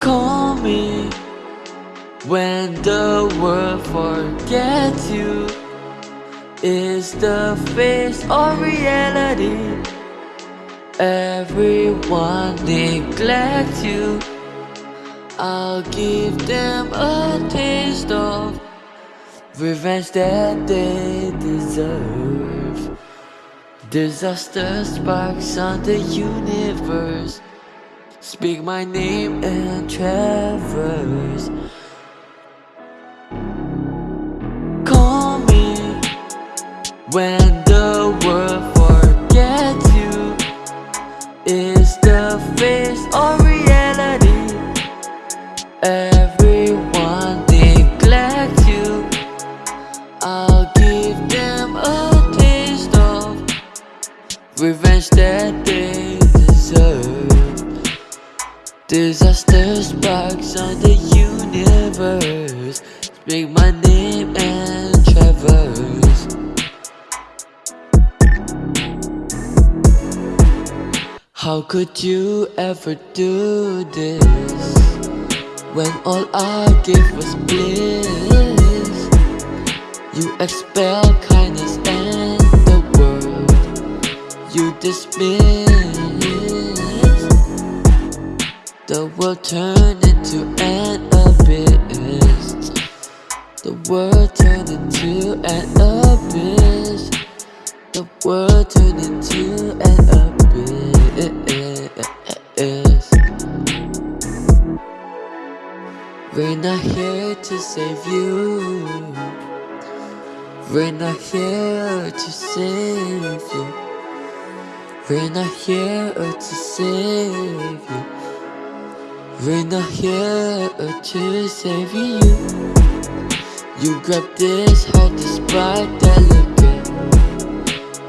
Call me when the world forgets you. Is the face or reality? Everyone neglects you. I'll give them a taste of revenge that they deserve. Disaster sparks on the universe. Speak my name and traverse. Call me when Disaster sparks on the universe. Speak my name and traverse. How could you ever do this when all I gave was bliss? You expel kindness and the world you dismiss. The world turned into an abyss. The world turned into an abyss. The world turned into an abyss. We're not here to save you. We're not here to save you. We're not here to save you. We're not here to save you You grab this heart despite delicate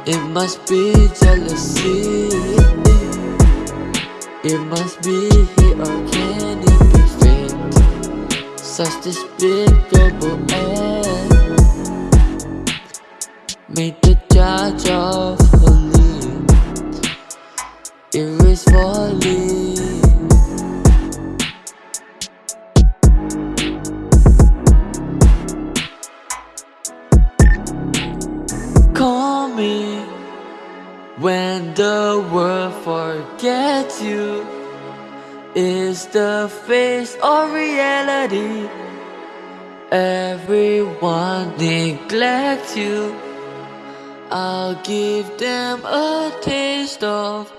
It. Must be jealousy. It must be here or can it be fate Such despicable end. Made the judge when the world forgets you. Is the face or reality? Everyone neglects you. I'll give them a taste of